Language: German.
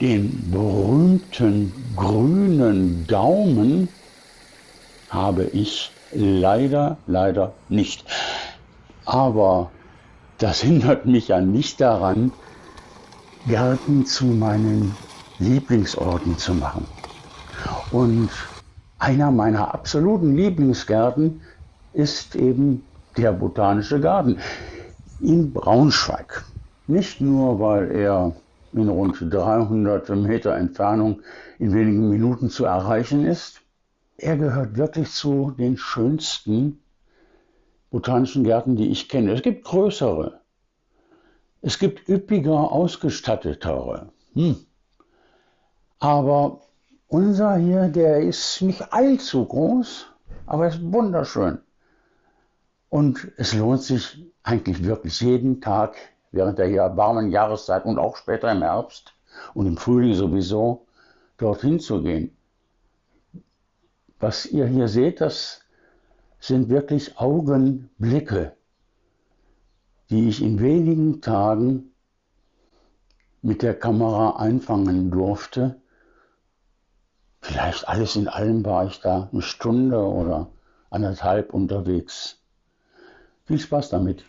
Den berühmten grünen Daumen habe ich leider, leider nicht. Aber das hindert mich ja nicht daran, Gärten zu meinen Lieblingsorten zu machen. Und einer meiner absoluten Lieblingsgärten ist eben der Botanische Garten in Braunschweig. Nicht nur, weil er in rund 300 Meter Entfernung in wenigen Minuten zu erreichen ist. Er gehört wirklich zu den schönsten botanischen Gärten, die ich kenne. Es gibt größere. Es gibt üppiger ausgestattetere. Hm. Aber unser hier, der ist nicht allzu groß, aber ist wunderschön. Und es lohnt sich eigentlich wirklich jeden Tag während der hier warmen Jahreszeit und auch später im Herbst und im Frühling sowieso dorthin zu gehen. Was ihr hier seht, das sind wirklich Augenblicke, die ich in wenigen Tagen mit der Kamera einfangen durfte. Vielleicht alles in allem war ich da eine Stunde oder anderthalb unterwegs. Viel Spaß damit.